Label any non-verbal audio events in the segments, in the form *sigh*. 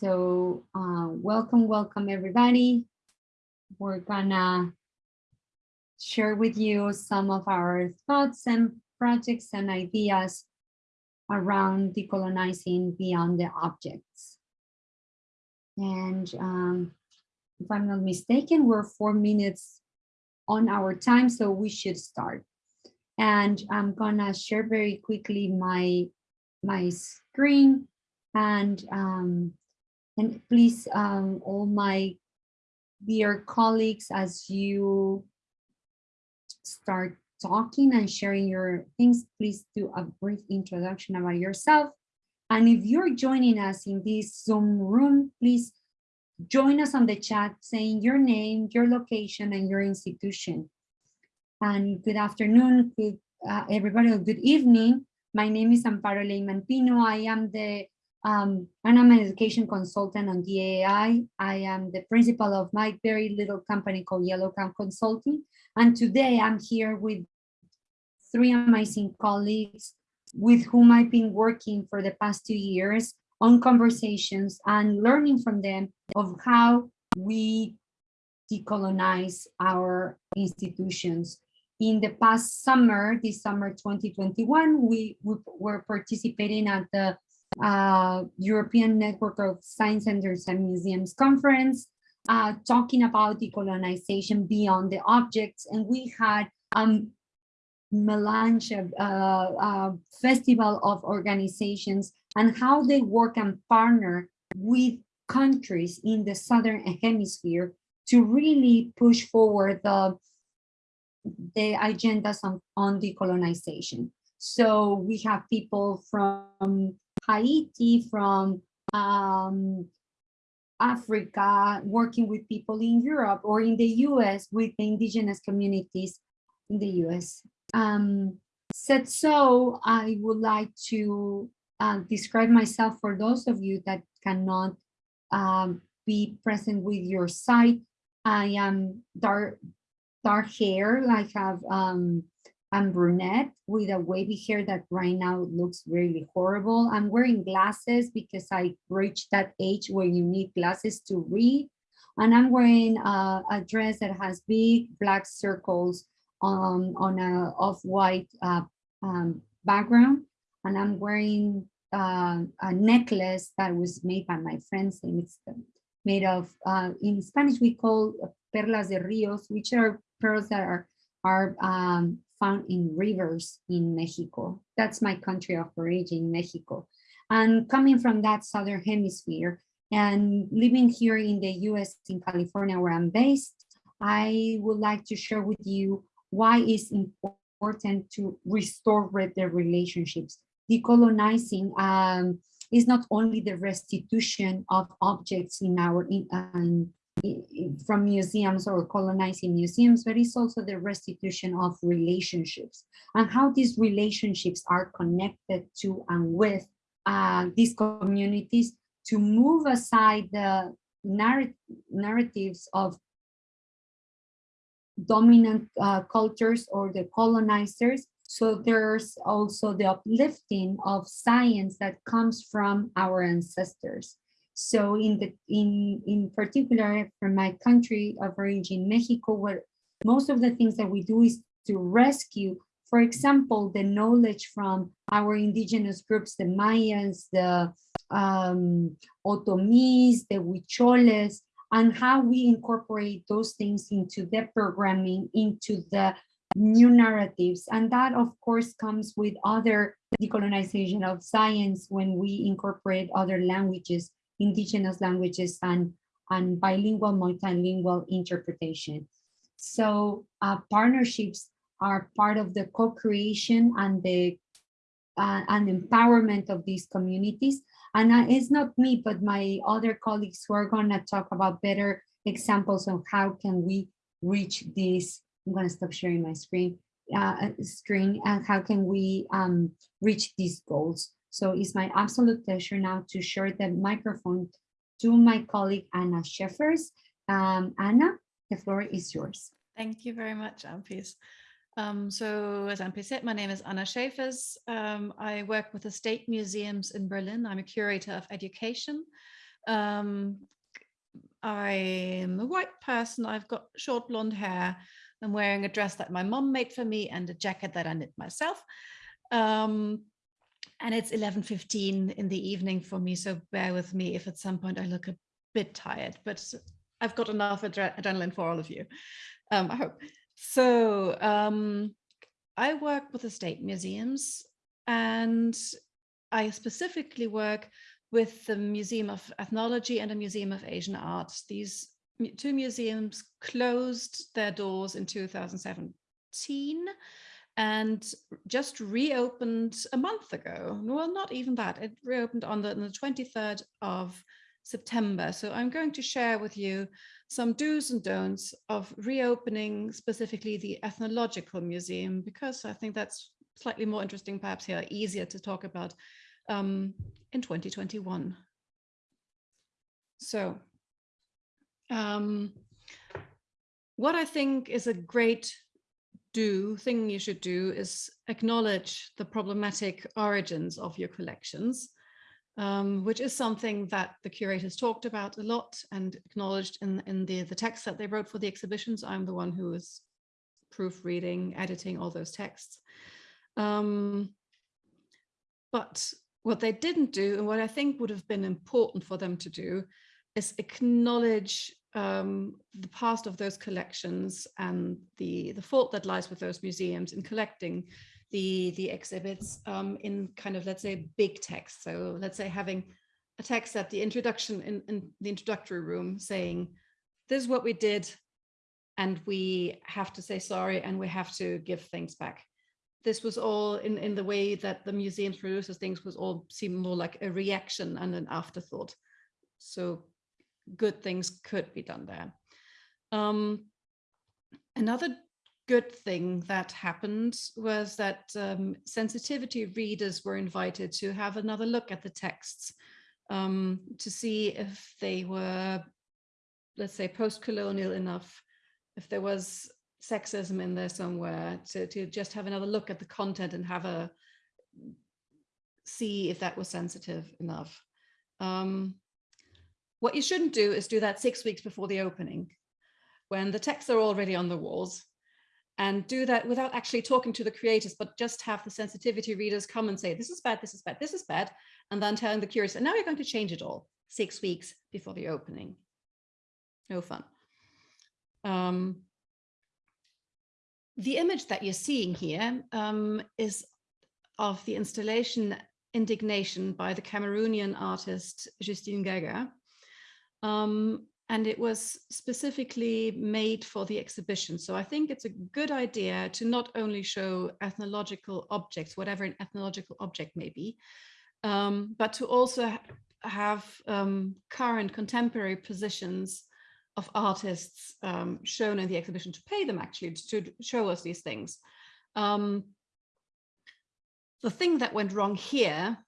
So uh, welcome, welcome everybody. We're gonna share with you some of our thoughts and projects and ideas around decolonizing beyond the objects. And um, if I'm not mistaken, we're four minutes on our time, so we should start. And I'm gonna share very quickly my, my screen and um, and please um, all my dear colleagues as you start talking and sharing your things please do a brief introduction about yourself. And if you're joining us in this zoom room please join us on the chat saying your name your location and your institution. And good afternoon good uh, everybody good evening. My name is amparo leyman pino. I am the um, and I'm an education consultant on DAI. I am the principal of my very little company called Yellow Cab Consulting. And today I'm here with three amazing colleagues with whom I've been working for the past two years on conversations and learning from them of how we decolonize our institutions. In the past summer, this summer 2021, we, we were participating at the uh, European Network of Science Centers and Museums Conference, uh, talking about decolonization beyond the objects. And we had um, melange, uh, uh, festival of organizations and how they work and partner with countries in the Southern Hemisphere to really push forward the, the agendas on, on decolonization. So we have people from Haiti, from um, Africa, working with people in Europe or in the US with the indigenous communities in the US. Um, said so, I would like to uh, describe myself for those of you that cannot um, be present with your site. I am dark, dark hair, I have um, I'm brunette with a wavy hair that right now looks really horrible. I'm wearing glasses because I reached that age where you need glasses to read. And I'm wearing a, a dress that has big black circles on, on a off-white uh, um, background. And I'm wearing uh, a necklace that was made by my friends. And it's made of, uh, in Spanish, we call perlas de ríos, which are pearls that are, are um, found in rivers in Mexico. That's my country of origin, Mexico. And coming from that southern hemisphere and living here in the US in California where I'm based, I would like to share with you why it's important to restore the relationships. Decolonizing um, is not only the restitution of objects in our in, um, from museums or colonizing museums, but it's also the restitution of relationships and how these relationships are connected to and with uh, these communities to move aside the narrat narratives of dominant uh, cultures or the colonizers. So there's also the uplifting of science that comes from our ancestors. So in the in in particular from my country of origin, Mexico, where most of the things that we do is to rescue, for example, the knowledge from our indigenous groups, the Mayas, the um, Otomis, the Huicholes, and how we incorporate those things into the programming, into the new narratives. And that, of course, comes with other decolonization of science when we incorporate other languages indigenous languages and, and bilingual, multilingual interpretation. So uh, partnerships are part of the co-creation and the uh, and empowerment of these communities. And uh, it's not me, but my other colleagues who are gonna talk about better examples of how can we reach this. I'm gonna stop sharing my screen, uh, screen and how can we um, reach these goals. So it's my absolute pleasure now to share the microphone to my colleague Anna Scheffers. Um, Anna, the floor is yours. Thank you very much, Ampis. Um, so as Ampis said, my name is Anna Schäfers. Um, I work with the state museums in Berlin. I'm a curator of education. Um, I'm a white person. I've got short blonde hair. I'm wearing a dress that my mom made for me and a jacket that I knit myself. Um, and it's 11.15 in the evening for me, so bear with me if at some point I look a bit tired, but I've got enough adre adrenaline for all of you, um, I hope. So um, I work with the state museums and I specifically work with the Museum of Ethnology and the Museum of Asian Art. These two museums closed their doors in 2017 and just reopened a month ago. Well, not even that. It reopened on the, on the 23rd of September. So I'm going to share with you some do's and don'ts of reopening specifically the Ethnological Museum, because I think that's slightly more interesting, perhaps here, easier to talk about um, in 2021. So um, what I think is a great do thing you should do is acknowledge the problematic origins of your collections, um, which is something that the curators talked about a lot and acknowledged in, in the, the text that they wrote for the exhibitions. I'm the one who is proofreading, editing all those texts. Um, but what they didn't do and what I think would have been important for them to do is acknowledge um, the past of those collections and the, the fault that lies with those museums in collecting the, the exhibits um, in kind of, let's say, big text. So let's say having a text at the introduction in, in the introductory room saying, this is what we did, and we have to say sorry, and we have to give things back this was all in, in the way that the museums produces things was all seem more like a reaction and an afterthought. So good things could be done there. Um, another good thing that happened was that um, sensitivity readers were invited to have another look at the texts um, to see if they were, let's say, post-colonial enough, if there was sexism in there somewhere to, to just have another look at the content and have a see if that was sensitive enough. Um, what you shouldn't do is do that six weeks before the opening when the texts are already on the walls and do that without actually talking to the creators, but just have the sensitivity readers come and say, this is bad, this is bad, this is bad, and then telling the curious, and now you're going to change it all six weeks before the opening. No fun. Um, the image that you're seeing here um, is of the installation Indignation by the Cameroonian artist Justine Gaga. Um, and it was specifically made for the exhibition. So I think it's a good idea to not only show ethnological objects, whatever an ethnological object may be, um, but to also ha have um, current contemporary positions of artists um, shown in the exhibition to pay them actually to show us these things. Um, the thing that went wrong here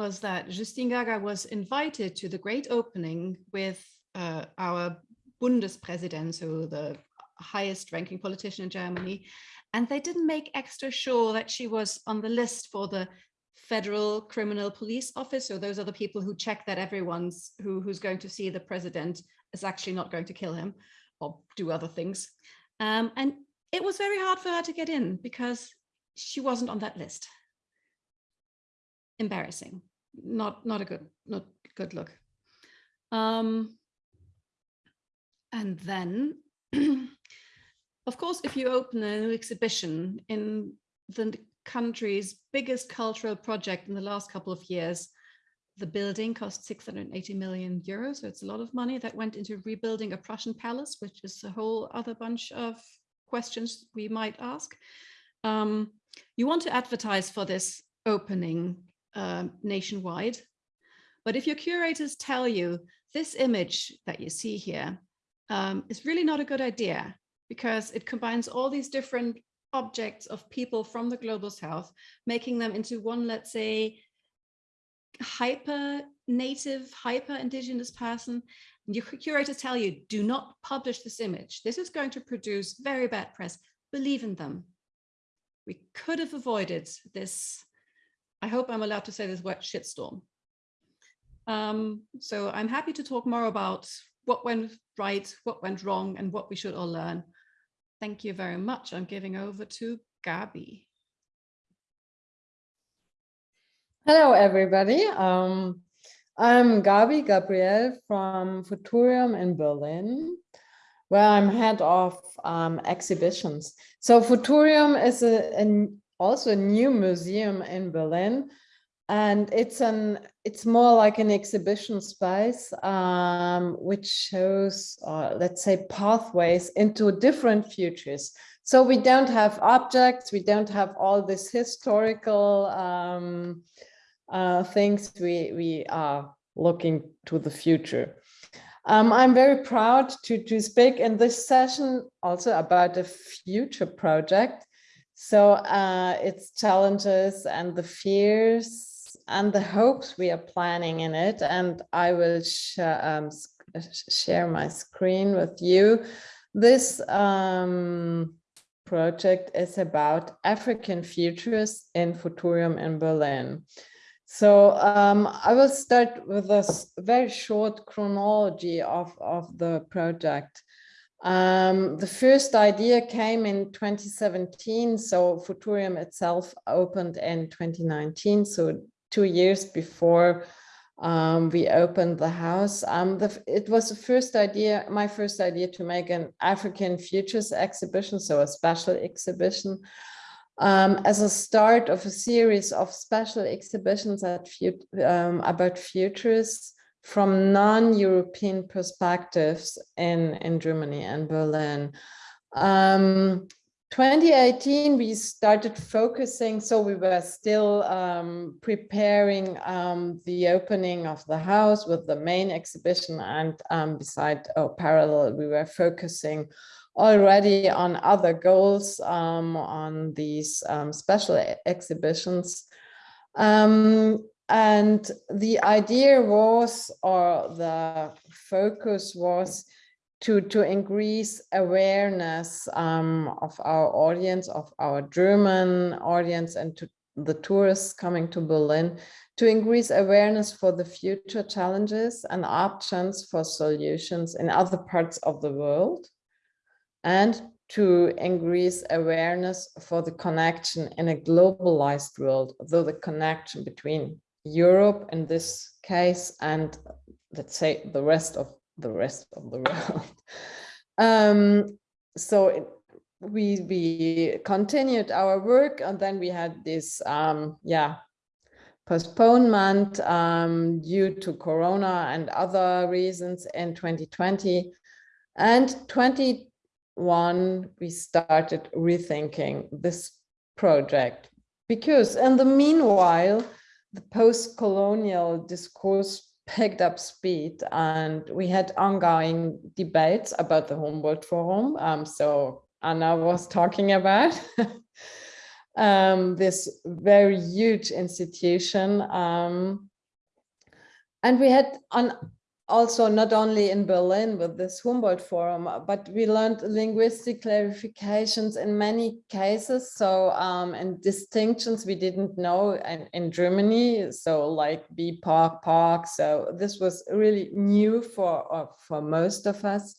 was that Justine Gaga was invited to the great opening with uh, our Bundespräsident, so the highest ranking politician in Germany, and they didn't make extra sure that she was on the list for the federal criminal police office. So those are the people who check that everyone's who, who's going to see the president is actually not going to kill him or do other things. Um, and it was very hard for her to get in because she wasn't on that list. Embarrassing, not not a good not good look. Um, and then, *clears throat* of course, if you open a new exhibition in the country's biggest cultural project in the last couple of years, the building cost 680 million euros. So it's a lot of money that went into rebuilding a Prussian palace, which is a whole other bunch of questions we might ask. Um, you want to advertise for this opening um, nationwide. But if your curators tell you this image that you see here um, is really not a good idea because it combines all these different objects of people from the global south, making them into one, let's say, hyper native, hyper indigenous person, and your curators tell you, do not publish this image. This is going to produce very bad press. Believe in them. We could have avoided this, I hope I'm allowed to say this word shitstorm. Um, so I'm happy to talk more about what went right, what went wrong, and what we should all learn. Thank you very much. I'm giving over to Gabi. Hello, everybody. Um, I'm Gabi Gabriel from Futurium in Berlin, where I'm head of um, exhibitions. So Futurium is a, also a new museum in Berlin, and it's an it's more like an exhibition space um, which shows, uh, let's say, pathways into different futures. So we don't have objects, we don't have all this historical um, uh, things we, we are looking to the future. Um, I'm very proud to, to speak in this session also about a future project. So uh, its challenges and the fears and the hopes we are planning in it. And I will sh um, share my screen with you. This um, project is about African futurists in Futurium in Berlin. So um, I will start with a very short chronology of, of the project. Um, the first idea came in 2017, so Futurium itself opened in 2019, so two years before um, we opened the house. Um, the, it was the first idea, my first idea to make an African Futures exhibition, so a special exhibition um, as a start of a series of special exhibitions at, um, about futures from non-European perspectives in, in Germany and Berlin. Um, 2018, we started focusing, so we were still um, preparing um, the opening of the house with the main exhibition and um, beside, oh, parallel, we were focusing already on other goals um, on these um, special exhibitions. Um, and the idea was, or the focus was to, to increase awareness um, of our audience, of our German audience and to the tourists coming to Berlin, to increase awareness for the future challenges and options for solutions in other parts of the world and to increase awareness for the connection in a globalized world, though the connection between Europe in this case and let's say the rest of the rest of the *laughs* world. um, so it, we we continued our work and then we had this um, yeah postponement um, due to Corona and other reasons in 2020 and 20 one, we started rethinking this project because in the meanwhile, the post-colonial discourse picked up speed and we had ongoing debates about the Humboldt Forum. Um, so Anna was talking about *laughs* um, this very huge institution. Um, and we had on also not only in Berlin with this Humboldt Forum, but we learned linguistic clarifications in many cases. So um, and distinctions we didn't know in, in Germany. So like B park park. So this was really new for uh, for most of us.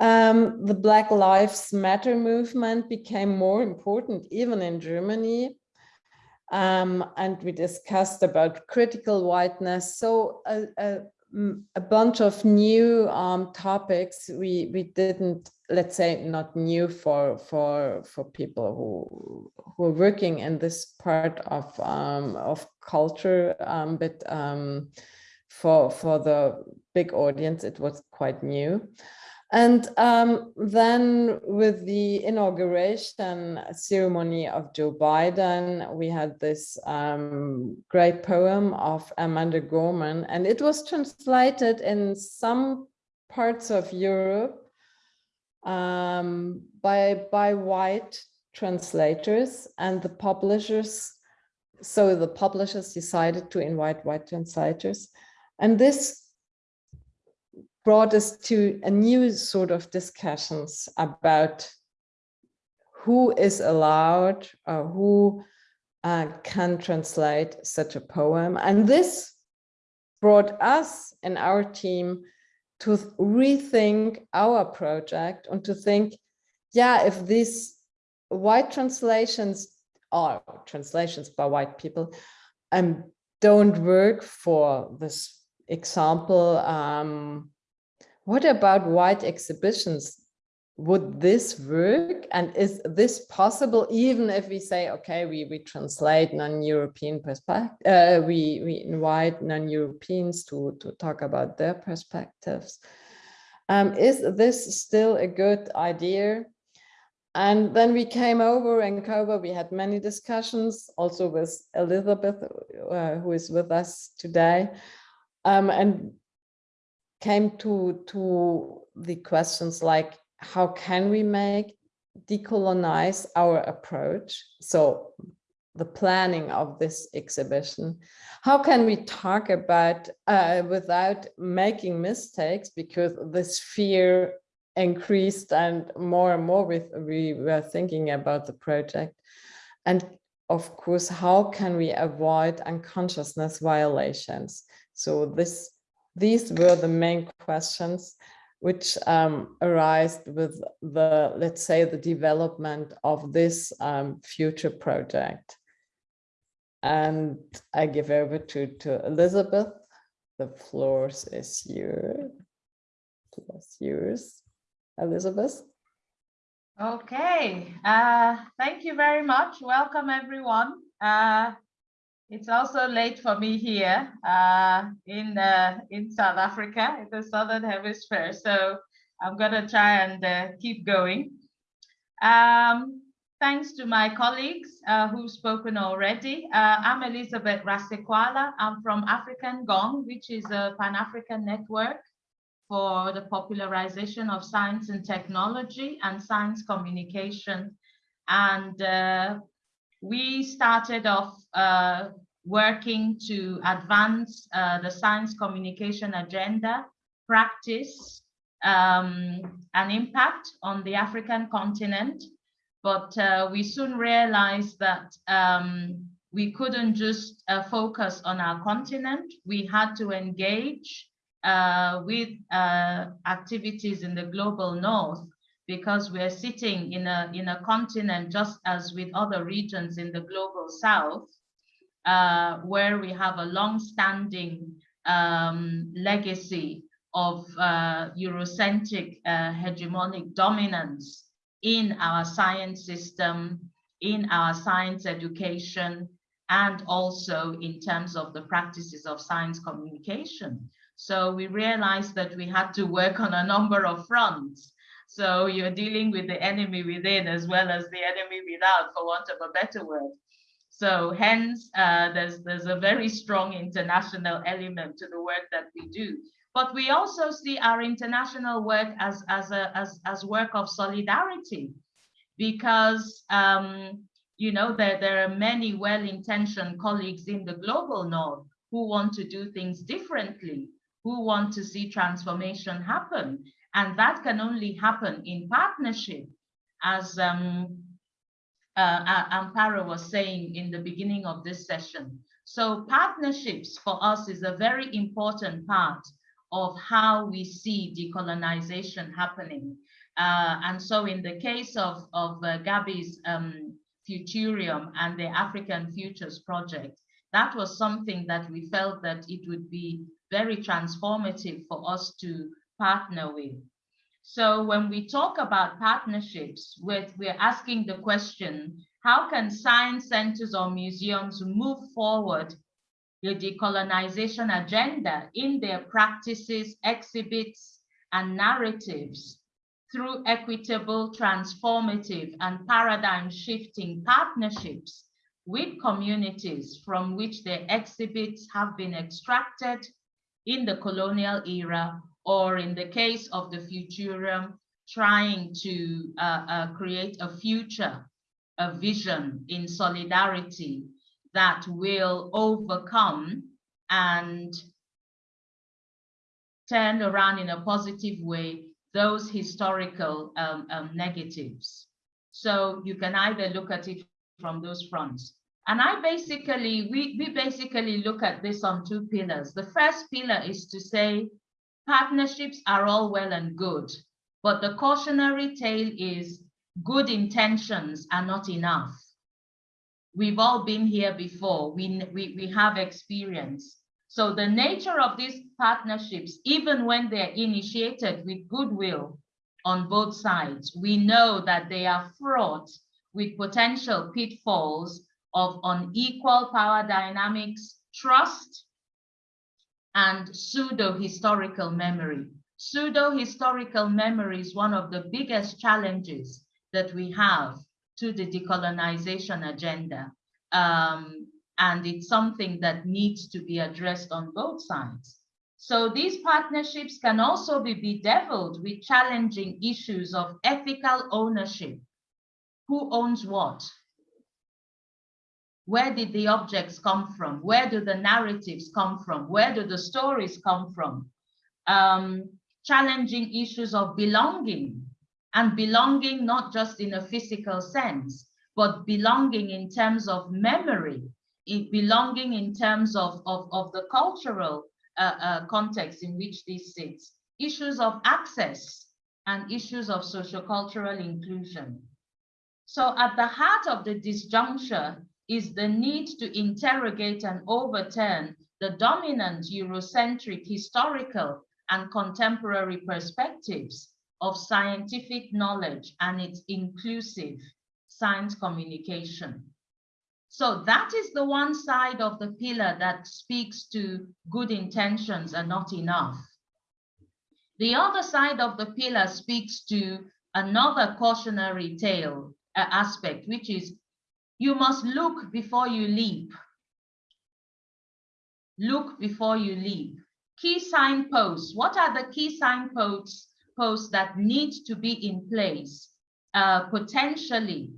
Um, the Black Lives Matter movement became more important even in Germany. Um, and we discussed about critical whiteness. So a, a, a bunch of new um, topics we we didn't let's say not new for for for people who who are working in this part of um, of culture um, but um, for for the big audience it was quite new and um, then with the inauguration ceremony of Joe Biden, we had this um, great poem of Amanda Gorman, and it was translated in some parts of Europe um, by, by white translators and the publishers. So the publishers decided to invite white translators. And this brought us to a new sort of discussions about who is allowed or who uh, can translate such a poem. And this brought us and our team to rethink our project and to think, yeah, if these white translations or translations by white people um, don't work for this example, um, what about white exhibitions? Would this work? And is this possible even if we say, okay, we, we translate non-European perspective, uh, we, we invite non-Europeans to, to talk about their perspectives. Um, is this still a good idea? And then we came over in Kobe, we had many discussions also with Elizabeth, uh, who is with us today, um, and came to, to the questions like, how can we make decolonize our approach? So the planning of this exhibition, how can we talk about uh, without making mistakes? Because this fear increased and more and more with we were thinking about the project. And of course how can we avoid unconsciousness violations? So this these were the main questions which um, arise with the let's say the development of this um, future project and i give over to to elizabeth the floor is yours yours Elizabeth? Okay, uh, thank you very much. Welcome, everyone. Uh, it's also late for me here uh, in uh, in South Africa, in the Southern Hemisphere. So I'm going to try and uh, keep going. Um, thanks to my colleagues uh, who've spoken already. I'm Elizabeth Rasekoala. I'm from African Gong, which is a Pan-African network for the popularization of science and technology and science communication. And uh, we started off uh, working to advance uh, the science communication agenda, practice, um, and impact on the African continent. But uh, we soon realized that um, we couldn't just uh, focus on our continent. We had to engage uh, with uh, activities in the global north because we're sitting in a, in a continent just as with other regions in the global south, uh, where we have a long-standing um, legacy of uh, Eurocentric uh, hegemonic dominance in our science system, in our science education, and also in terms of the practices of science communication. So we realized that we had to work on a number of fronts. So you're dealing with the enemy within as well as the enemy without, for want of a better word. So hence, uh, there's, there's a very strong international element to the work that we do. But we also see our international work as, as, a, as, as work of solidarity because um, you know, there, there are many well-intentioned colleagues in the global north who want to do things differently who want to see transformation happen. And that can only happen in partnership, as um, uh, Amparo was saying in the beginning of this session. So partnerships for us is a very important part of how we see decolonization happening. Uh, and so in the case of, of uh, um, Futurium and the African Futures Project, that was something that we felt that it would be very transformative for us to partner with. So when we talk about partnerships, with, we're asking the question, how can science centers or museums move forward the decolonization agenda in their practices, exhibits, and narratives through equitable, transformative, and paradigm shifting partnerships with communities from which their exhibits have been extracted in the colonial era, or in the case of the Futurium, trying to uh, uh, create a future, a vision in solidarity that will overcome and turn around in a positive way those historical um, um, negatives. So you can either look at it from those fronts. And I basically, we, we basically look at this on two pillars. The first pillar is to say partnerships are all well and good, but the cautionary tale is good intentions are not enough. We've all been here before. We, we, we have experience. So the nature of these partnerships, even when they're initiated with goodwill on both sides, we know that they are fraught with potential pitfalls of unequal power dynamics, trust, and pseudo-historical memory. Pseudo-historical memory is one of the biggest challenges that we have to the decolonization agenda. Um, and it's something that needs to be addressed on both sides. So these partnerships can also be bedeviled with challenging issues of ethical ownership. Who owns what? Where did the objects come from? Where do the narratives come from? Where do the stories come from? Um, challenging issues of belonging and belonging not just in a physical sense, but belonging in terms of memory, belonging in terms of, of, of the cultural uh, uh, context in which this sits, issues of access and issues of sociocultural inclusion. So at the heart of the disjuncture is the need to interrogate and overturn the dominant Eurocentric historical and contemporary perspectives of scientific knowledge and its inclusive science communication. So that is the one side of the pillar that speaks to good intentions are not enough. The other side of the pillar speaks to another cautionary tale uh, aspect, which is you must look before you leap. Look before you leap. Key signposts. What are the key signposts posts that need to be in place uh, potentially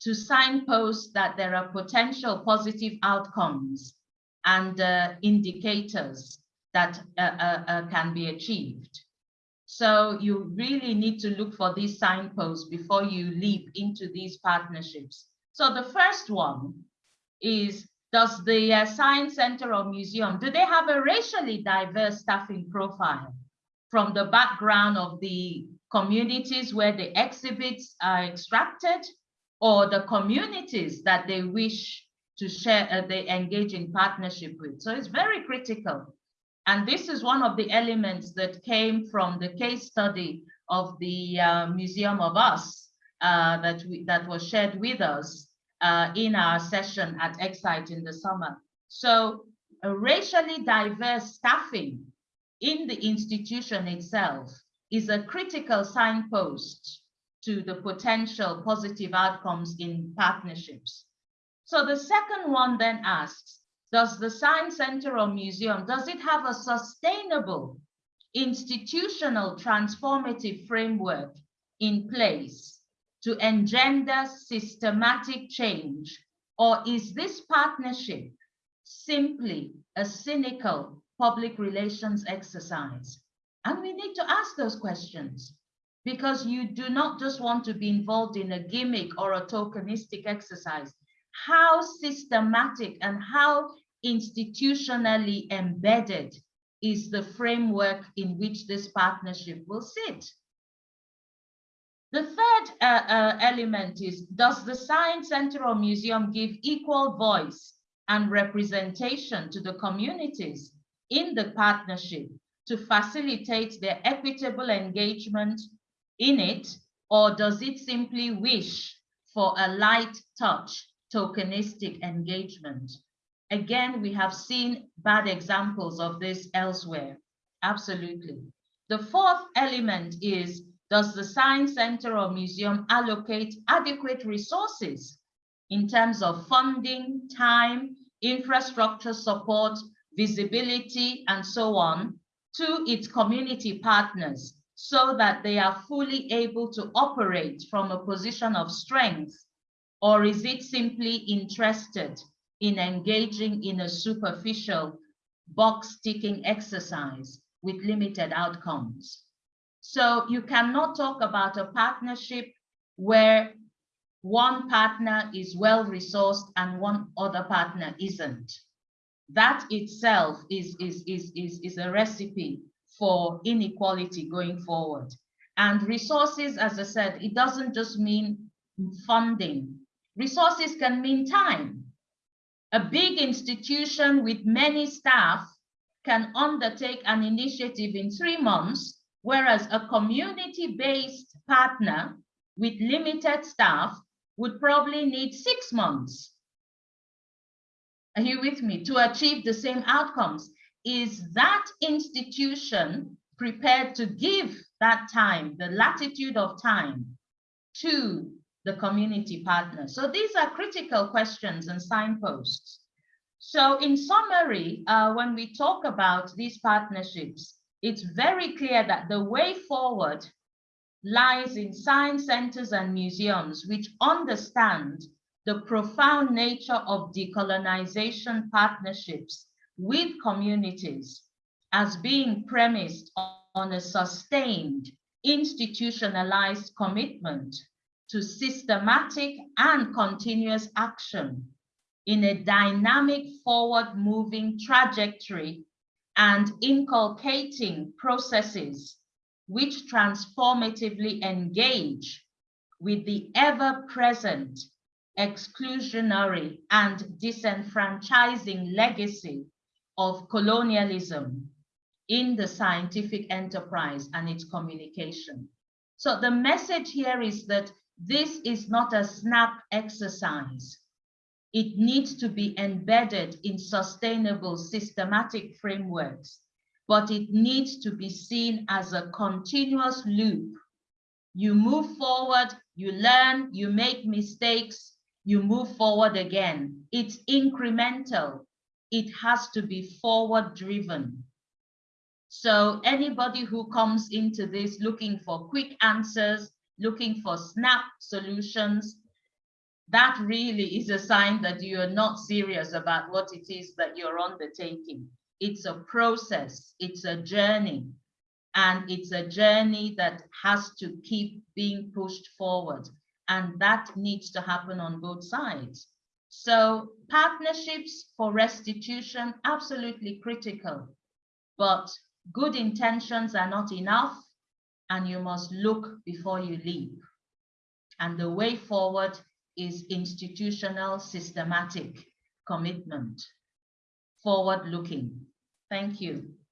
to signpost that there are potential positive outcomes and uh, indicators that uh, uh, uh, can be achieved. So you really need to look for these signposts before you leap into these partnerships. So the first one is, does the uh, Science Center or Museum, do they have a racially diverse staffing profile from the background of the communities where the exhibits are extracted or the communities that they wish to share, uh, they engage in partnership with. So it's very critical. And this is one of the elements that came from the case study of the uh, Museum of Us that, we, that was shared with us uh, in our session at Ecsite in the summer. So a racially diverse staffing in the institution itself is a critical signpost to the potential positive outcomes in partnerships. So the second one then asks, does the Science Center or Museum, does it have a sustainable institutional transformative framework in place to engender systematic change? Or is this partnership simply a cynical public relations exercise? And we need to ask those questions because you do not just want to be involved in a gimmick or a tokenistic exercise. How systematic and how institutionally embedded is the framework in which this partnership will sit? The third uh, uh, element is, does the Science Center or Museum give equal voice and representation to the communities in the partnership to facilitate their equitable engagement in it, or does it simply wish for a light touch tokenistic engagement? Again, we have seen bad examples of this elsewhere. Absolutely. The fourth element is, does the Science Center or Museum allocate adequate resources in terms of funding, time, infrastructure support, visibility, and so on to its community partners so that they are fully able to operate from a position of strength? Or is it simply interested in engaging in a superficial box ticking exercise with limited outcomes? So you cannot talk about a partnership where one partner is well resourced and one other partner isn't. That itself is, is, is, is, is a recipe for inequality going forward. And resources, as I said, it doesn't just mean funding. Resources can mean time. A big institution with many staff can undertake an initiative in three months, whereas a community-based partner with limited staff would probably need six months. Are you with me? To achieve the same outcomes. Is that institution prepared to give that time, the latitude of time to the community partners? So these are critical questions and signposts. So in summary, uh, when we talk about these partnerships, it's very clear that the way forward lies in science centers and museums, which understand the profound nature of decolonization partnerships with communities as being premised on a sustained institutionalized commitment to systematic and continuous action in a dynamic forward moving trajectory and inculcating processes which transformatively engage with the ever present exclusionary and disenfranchising legacy of colonialism in the scientific enterprise and its communication. So the message here is that this is not a snap exercise. It needs to be embedded in sustainable systematic frameworks, but it needs to be seen as a continuous loop. You move forward, you learn, you make mistakes, you move forward again. It's incremental. It has to be forward driven. So anybody who comes into this looking for quick answers, looking for snap solutions, that really is a sign that you are not serious about what it is that you're undertaking. It's a process, it's a journey, and it's a journey that has to keep being pushed forward. And that needs to happen on both sides. So partnerships for restitution, absolutely critical, but good intentions are not enough and you must look before you leap. And the way forward is institutional systematic commitment, forward looking. Thank you.